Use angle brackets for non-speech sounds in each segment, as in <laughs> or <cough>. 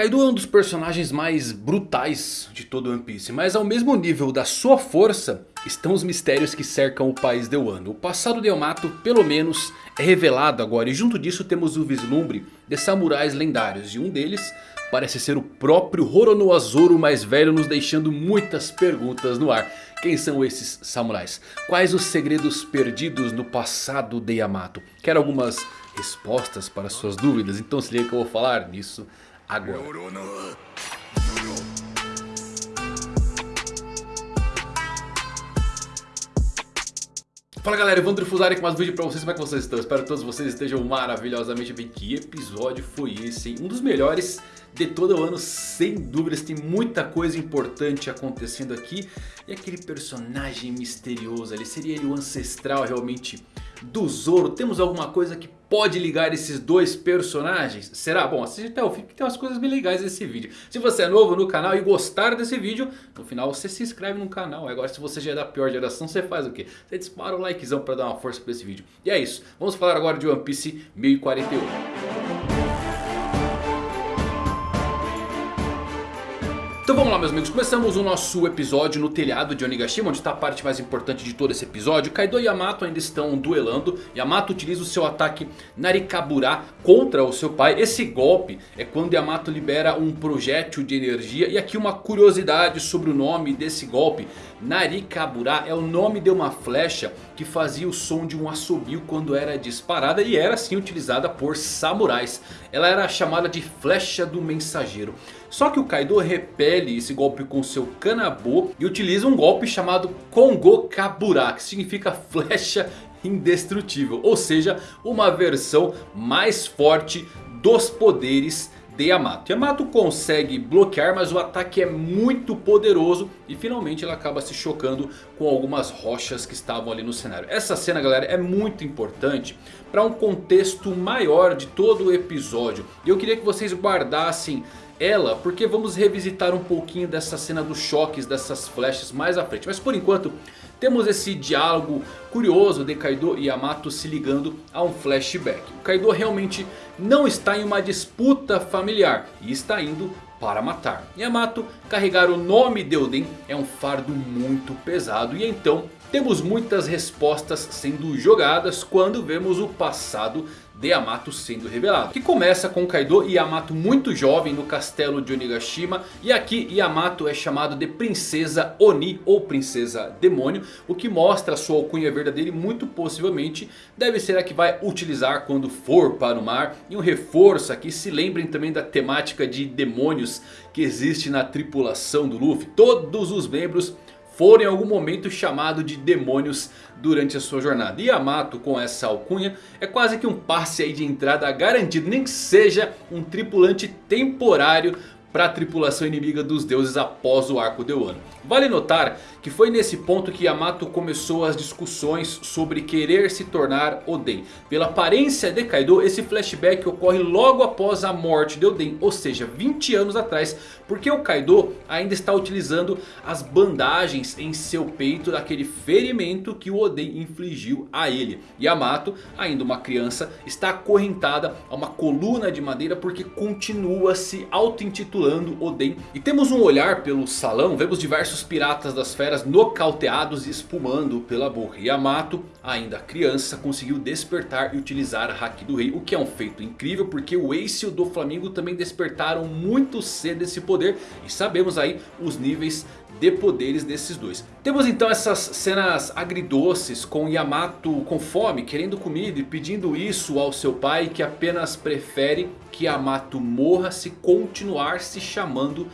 Kaido é um dos personagens mais brutais de todo One Piece. Mas ao mesmo nível da sua força estão os mistérios que cercam o país de Wano. O passado de Yamato pelo menos é revelado agora. E junto disso temos o vislumbre de samurais lendários. E um deles parece ser o próprio Roronoa Zoro mais velho. Nos deixando muitas perguntas no ar. Quem são esses samurais? Quais os segredos perdidos no passado de Yamato? Quero algumas respostas para suas dúvidas. Então se liga que eu vou falar nisso agora. Fala galera, Evandro Fusari com mais um vídeo pra vocês, como é que vocês estão? Espero que todos vocês estejam maravilhosamente bem. Que episódio foi esse, hein? Um dos melhores de todo o ano, sem dúvidas. Tem muita coisa importante acontecendo aqui. E aquele personagem misterioso ali, seria ele o ancestral realmente do Zoro? Temos alguma coisa que pode ligar esses dois personagens? Será? Bom, assiste até o fim que tem umas coisas bem legais nesse vídeo. Se você é novo no canal e gostar desse vídeo, no final você se inscreve no canal. Agora se você já é da pior geração, você faz o quê? Você dispara o likezão para dar uma força para esse vídeo. E é isso, vamos falar agora de One Piece 1041. Então vamos lá meus amigos, começamos o nosso episódio no telhado de Onigashima Onde está a parte mais importante de todo esse episódio. Kaido e Yamato ainda estão duelando. Yamato utiliza o seu ataque Narikabura contra o seu pai. Esse golpe é quando Yamato libera um projétil de energia. E aqui uma curiosidade sobre o nome desse golpe. Narikabura é o nome de uma flecha que fazia o som de um assobio quando era disparada E era assim utilizada por samurais Ela era chamada de flecha do mensageiro só que o Kaido repele esse golpe com seu Kanabo e utiliza um golpe chamado Kongo Kabura, que significa flecha indestrutível. Ou seja, uma versão mais forte dos poderes de Yamato. Yamato consegue bloquear, mas o ataque é muito poderoso. E finalmente ela acaba se chocando com algumas rochas que estavam ali no cenário. Essa cena galera é muito importante para um contexto maior de todo o episódio. E eu queria que vocês guardassem ela, porque vamos revisitar um pouquinho dessa cena dos choques, dessas flechas mais à frente. Mas por enquanto temos esse diálogo curioso de Kaido e Yamato se ligando a um flashback. O Kaido realmente não está em uma disputa familiar e está indo para matar. Yamato carregar o nome de Oden é um fardo muito pesado e então temos muitas respostas sendo jogadas quando vemos o passado de Yamato sendo revelado. Que começa com Kaido e Yamato muito jovem no castelo de Onigashima. E aqui Yamato é chamado de Princesa Oni ou Princesa Demônio. O que mostra sua alcunha verdadeira e muito possivelmente deve ser a que vai utilizar quando for para o mar. E um reforço aqui, se lembrem também da temática de demônios que existe na tripulação do Luffy. Todos os membros foram em algum momento chamado de demônios durante a sua jornada. E Yamato com essa alcunha é quase que um passe de entrada garantido. Nem que seja um tripulante temporário para a tripulação inimiga dos deuses após o arco de Wano. Vale notar que foi nesse ponto que Yamato começou as discussões sobre querer se tornar Oden. Pela aparência de Kaido, esse flashback ocorre logo após a morte de Oden, ou seja, 20 anos atrás. Porque o Kaido ainda está utilizando as bandagens em seu peito daquele ferimento que o Oden infligiu a ele. Yamato, ainda uma criança, está acorrentada a uma coluna de madeira porque continua se auto-intitulando Oden. E temos um olhar pelo salão, vemos diversos piratas das feras nocauteados e espumando pela boca. Yamato, ainda criança, conseguiu despertar e utilizar a Haki do Rei. O que é um feito incrível porque o Ace e o do Flamengo também despertaram muito cedo esse poder. E sabemos aí os níveis de poderes desses dois. Temos então essas cenas agridoces com Yamato com fome, querendo comida e pedindo isso ao seu pai que apenas prefere que Yamato morra se continuar se chamando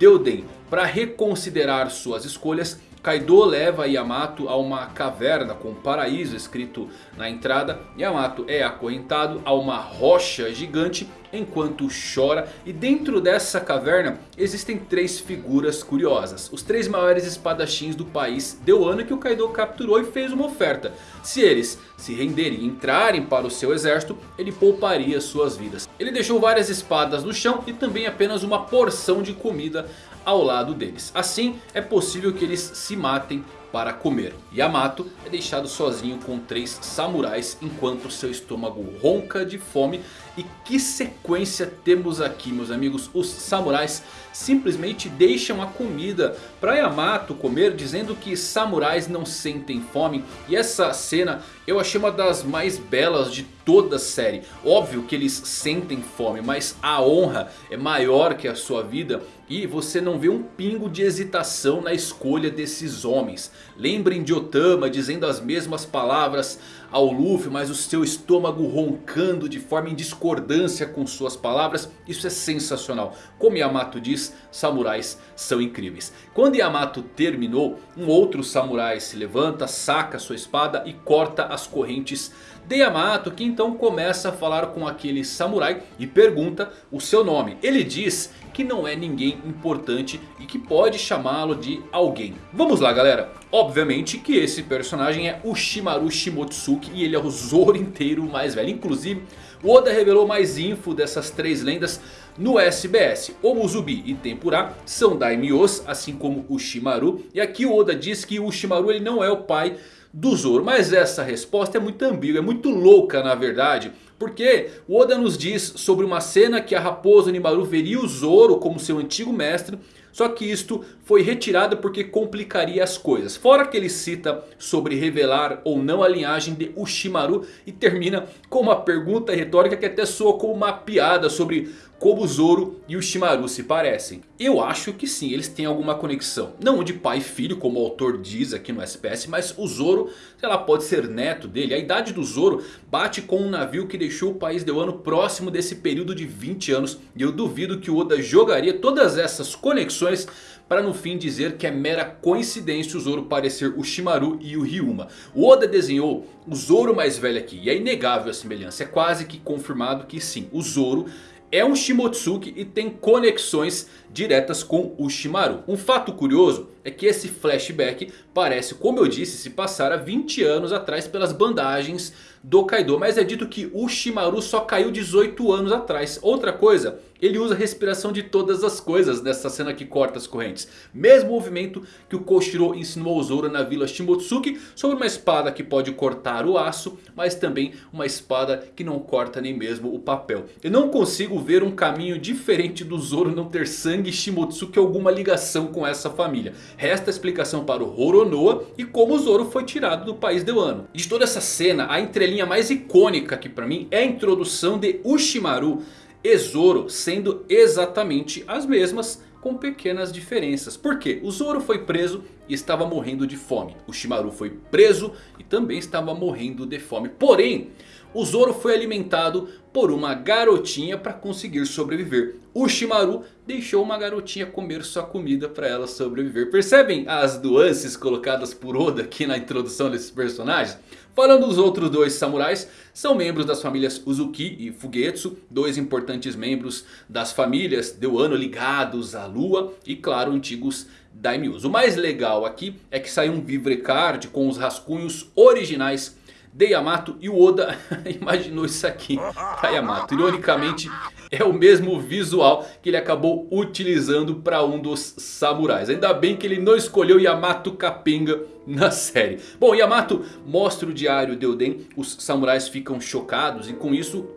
Deuden. Para reconsiderar suas escolhas, Kaido leva Yamato a uma caverna com paraíso escrito na entrada. Yamato é acorrentado a uma rocha gigante enquanto chora. E dentro dessa caverna existem três figuras curiosas. Os três maiores espadachins do país de Wano que o Kaido capturou e fez uma oferta. Se eles se renderem e entrarem para o seu exército, ele pouparia suas vidas. Ele deixou várias espadas no chão e também apenas uma porção de comida ao lado deles. Assim é possível que eles se matem para comer. Yamato é deixado sozinho com três samurais enquanto seu estômago ronca de fome. E que sequência temos aqui meus amigos. Os samurais simplesmente deixam a comida para Yamato comer dizendo que samurais não sentem fome. E essa cena eu achei uma das mais belas de toda a série. Óbvio que eles sentem fome, mas a honra é maior que a sua vida. E você não vê um pingo de hesitação na escolha desses homens. Lembrem de Otama dizendo as mesmas palavras ao Luffy, mas o seu estômago roncando de forma em discordância com suas palavras. Isso é sensacional. Como Yamato diz, samurais são incríveis. Quando Yamato terminou, um outro samurai se levanta, saca sua espada e corta as correntes de Yamato. Que então começa a falar com aquele samurai e pergunta o seu nome. Ele diz que não é ninguém importante e que pode chamá-lo de alguém. Vamos lá galera. Obviamente que esse personagem é o Shimaru Shimotsuki e ele é o Zoro inteiro mais velho. Inclusive o Oda revelou mais info dessas três lendas no SBS. O Muzubi e Tempura são daimyos, assim como o Shimaru. E aqui o Oda diz que o Shimaru ele não é o pai do Zoro. Mas essa resposta é muito ambígua, é muito louca na verdade. Porque o Oda nos diz sobre uma cena que a raposa Nimaru veria o Zoro como seu antigo mestre. Só que isto foi retirado porque complicaria as coisas. Fora que ele cita sobre revelar ou não a linhagem de Ushimaru. E termina com uma pergunta retórica que até soa como uma piada sobre como o Zoro e o Shimaru se parecem. Eu acho que sim, eles têm alguma conexão. Não de pai e filho como o autor diz aqui no SPS. Mas o Zoro, sei lá, pode ser neto dele. A idade do Zoro bate com um navio que deixou o país de Wano próximo desse período de 20 anos. E eu duvido que o Oda jogaria todas essas conexões para no fim dizer que é mera coincidência o Zoro parecer o Shimaru e o Ryuma. O Oda desenhou o Zoro mais velho aqui e é inegável a semelhança. É quase que confirmado que sim, o Zoro é um Shimotsuki e tem conexões diretas com o Shimaru. Um fato curioso é que esse flashback parece, como eu disse, se passar há 20 anos atrás pelas bandagens do Kaido. Mas é dito que o Shimaru só caiu 18 anos atrás. Outra coisa, ele usa a respiração de todas as coisas nessa cena que corta as correntes. Mesmo movimento que o Koshiro ensinou ao Zoro na vila Shimotsuki. Sobre uma espada que pode cortar o aço. Mas também uma espada que não corta nem mesmo o papel. Eu não consigo ver um caminho diferente do Zoro não ter sangue Shimotsuki alguma ligação com essa família. Resta a explicação para o Horonoa e como o Zoro foi tirado do país de Wano. De toda essa cena, a entrelinha mais icônica aqui para mim é a introdução de Ushimaru e Zoro sendo exatamente as mesmas com pequenas diferenças. Por quê? O Zoro foi preso e estava morrendo de fome. O Shimaru foi preso e também estava morrendo de fome. Porém, o Zoro foi alimentado por uma garotinha para conseguir sobreviver. O Shimaru deixou uma garotinha comer sua comida para ela sobreviver. Percebem as nuances colocadas por Oda aqui na introdução desses personagens? Falando dos outros dois samurais, são membros das famílias Uzuki e Fugetsu. Dois importantes membros das famílias de Wano ligados à lua e claro antigos daimyos. O mais legal aqui é que saiu um Vivre Card com os rascunhos originais de Yamato e o Oda <laughs> imaginou isso aqui para Yamato. Ironicamente é o mesmo visual que ele acabou utilizando para um dos samurais. Ainda bem que ele não escolheu Yamato Capenga na série. Bom, Yamato mostra o diário de Oden. Os samurais ficam chocados e com isso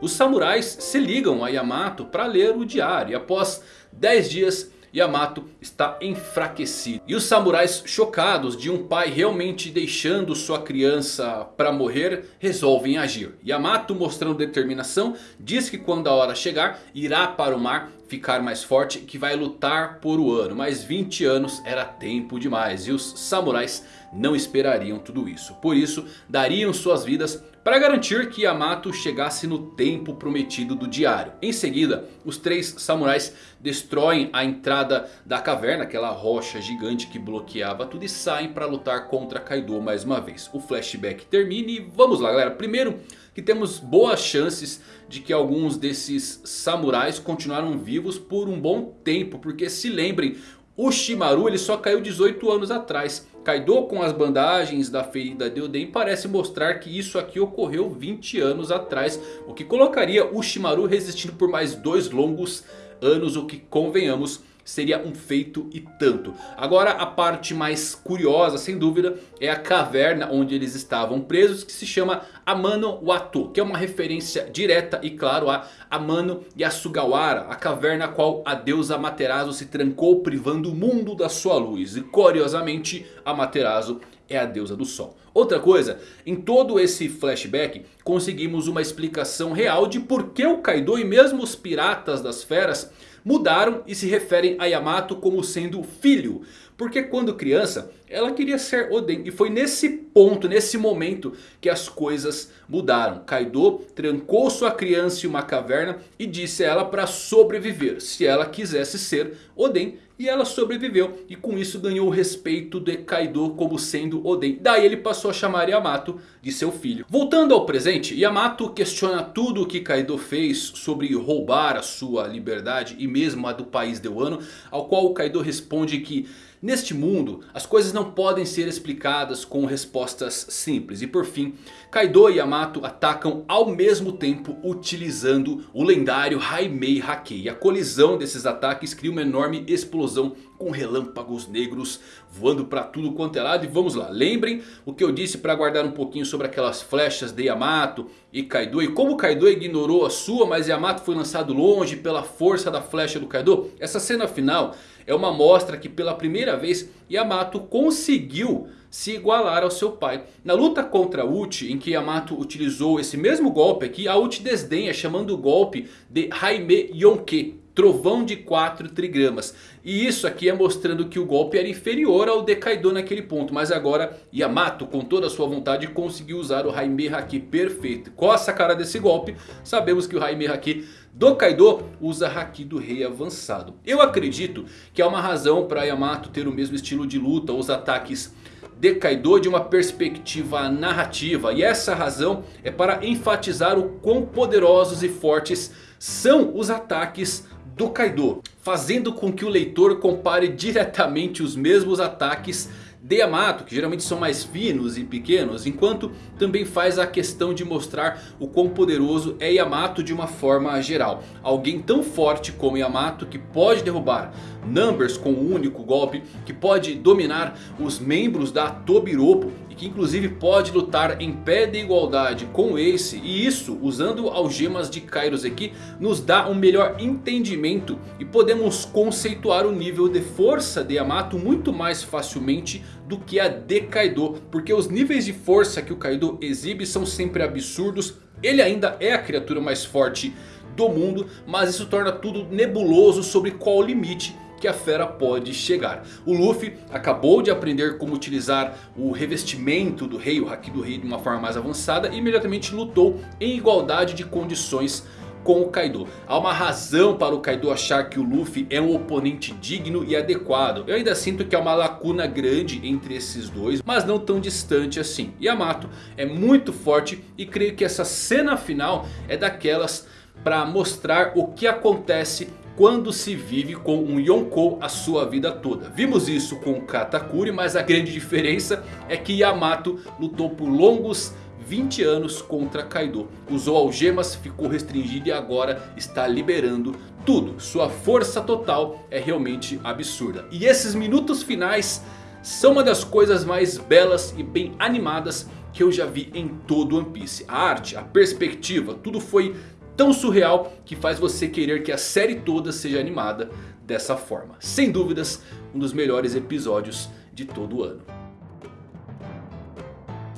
os samurais se ligam a Yamato para ler o diário. E após 10 dias Yamato está enfraquecido. E os samurais chocados de um pai realmente deixando sua criança para morrer resolvem agir. Yamato mostrando determinação diz que quando a hora chegar irá para o mar ficar mais forte que vai lutar por o ano. Mas 20 anos era tempo demais e os samurais não esperariam tudo isso. Por isso dariam suas vidas para garantir que Yamato chegasse no tempo prometido do diário. Em seguida, os três samurais destroem a entrada da caverna, aquela rocha gigante que bloqueava tudo, e saem para lutar contra Kaido mais uma vez. O flashback termina e vamos lá galera. Primeiro que temos boas chances de que alguns desses samurais continuaram vivos por um bom tempo. Porque se lembrem, o Shimaru ele só caiu 18 anos atrás. Kaido com as bandagens da ferida de Oden parece mostrar que isso aqui ocorreu 20 anos atrás. O que colocaria o Shimaru resistindo por mais dois longos anos. O que convenhamos seria um feito e tanto. Agora a parte mais curiosa sem dúvida é a caverna onde eles estavam presos que se chama Amano Watu. Que é uma referência direta e claro a Amano Yasugawara. A caverna a qual a deusa Amaterasu se trancou privando o mundo da sua luz. E curiosamente Amaterasu é a deusa do sol. Outra coisa, em todo esse flashback conseguimos uma explicação real de por que o Kaido e mesmo os piratas das feras mudaram e se referem a Yamato como sendo filho. Porque quando criança ela queria ser Oden. E foi nesse ponto, nesse momento que as coisas mudaram. Kaido trancou sua criança em uma caverna e disse a ela para sobreviver. Se ela quisesse ser Oden. E ela sobreviveu e com isso ganhou o respeito de Kaido como sendo Oden. Daí ele passou a chamar Yamato de seu filho. Voltando ao presente, Yamato questiona tudo o que Kaido fez sobre roubar a sua liberdade e mesmo a do país de Wano. Ao qual Kaido responde que Neste mundo, as coisas não podem ser explicadas com respostas simples. E por fim, Kaido e Yamato atacam ao mesmo tempo utilizando o lendário Haimei Hake. E a colisão desses ataques cria uma enorme explosão com relâmpagos negros voando para tudo quanto é lado. E vamos lá, lembrem o que eu disse para guardar um pouquinho sobre aquelas flechas de Yamato e Kaido. E como Kaido ignorou a sua, mas Yamato foi lançado longe pela força da flecha do Kaido. Essa cena final é uma mostra que pela primeira vez Yamato conseguiu se igualar ao seu pai. Na luta contra Uchi, em que Yamato utilizou esse mesmo golpe aqui, a Uchi desdenha chamando o golpe de Haime Yonke. Trovão de 4 trigramas. E isso aqui é mostrando que o golpe era inferior ao de Kaido naquele ponto. Mas agora Yamato com toda a sua vontade conseguiu usar o Haime Haki perfeito. Qual a sacada desse golpe? Sabemos que o Haime Haki do Kaido usa Haki do Rei avançado. Eu acredito que há uma razão para Yamato ter o mesmo estilo de luta. Os ataques de Kaido de uma perspectiva narrativa. E essa razão é para enfatizar o quão poderosos e fortes são os ataques do Kaido. Fazendo com que o leitor compare diretamente os mesmos ataques de Yamato, que geralmente são mais finos e pequenos, enquanto também faz a questão de mostrar o quão poderoso é Yamato de uma forma geral. Alguém tão forte como Yamato que pode derrubar Numbers com um único golpe, que pode dominar os membros da Tobiropo e que inclusive pode lutar em pé de igualdade com Ace. E isso usando algemas de Kairoseki nos dá um melhor entendimento e podemos conceituar o nível de força de Yamato muito mais facilmente do que a de Kaido. Porque os níveis de força que o Kaido exibe são sempre absurdos. Ele ainda é a criatura mais forte do mundo, mas isso torna tudo nebuloso sobre qual o limite que a fera pode chegar. O Luffy acabou de aprender como utilizar o revestimento do rei, o Haki do rei de uma forma mais avançada. E imediatamente lutou em igualdade de condições com o Kaido. Há uma razão para o Kaido achar que o Luffy é um oponente digno e adequado. Eu ainda sinto que há uma lacuna grande entre esses dois, mas não tão distante assim. Yamato é muito forte e creio que essa cena final é daquelas para mostrar o que acontece quando se vive com um Yonkou a sua vida toda. Vimos isso com Katakuri, mas a grande diferença é que Yamato lutou por longos 20 anos contra Kaido. Usou algemas, ficou restringido e agora está liberando tudo. Sua força total é realmente absurda. E esses minutos finais são uma das coisas mais belas e bem animadas que eu já vi em todo One Piece. A arte, a perspectiva, tudo foi tão surreal que faz você querer que a série toda seja animada dessa forma. Sem dúvidas, um dos melhores episódios de todo o ano.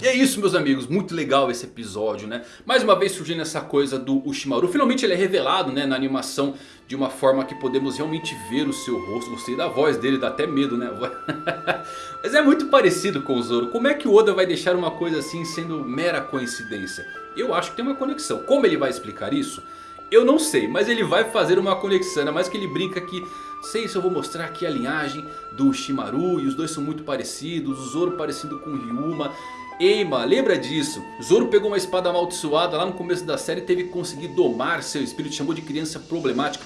E é isso meus amigos, muito legal esse episódio né. Mais uma vez surgindo essa coisa do Ushimaru. Finalmente ele é revelado né, na animação de uma forma que podemos realmente ver o seu rosto. Gostei da voz dele, dá até medo né. <laughs> Mas é muito parecido com o Zoro. Como é que o Oda vai deixar uma coisa assim sendo mera coincidência? Eu acho que tem uma conexão. Como ele vai explicar isso? Eu não sei, mas ele vai fazer uma conexão. Ainda mais que ele brinca que... Sei se eu vou mostrar aqui a linhagem do Shimaru. E os dois são muito parecidos. O Zoro parecido com o Ryuma. Eima, lembra disso? Zoro pegou uma espada amaldiçoada lá no começo da série. Teve que conseguir domar seu espírito. Chamou de criança problemática.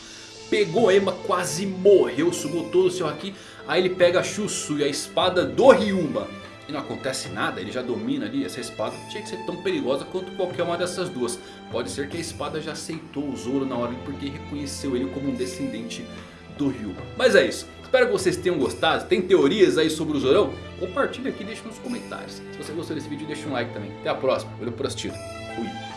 Pegou Ema, quase morreu. Sugou todo o seu Haki. Aí ele pega a Shusui, a espada do Ryuma e não acontece nada, ele já domina ali essa espada, tinha que ser tão perigosa quanto qualquer uma dessas duas. Pode ser que a espada já aceitou o Zoro na hora porque reconheceu ele como um descendente do Ryu. Mas é isso. Espero que vocês tenham gostado. Tem teorias aí sobre o Zorão? Compartilha aqui e deixa nos comentários. Se você gostou desse vídeo, deixa um like também. Até a próxima. Valeu por assistir. Fui.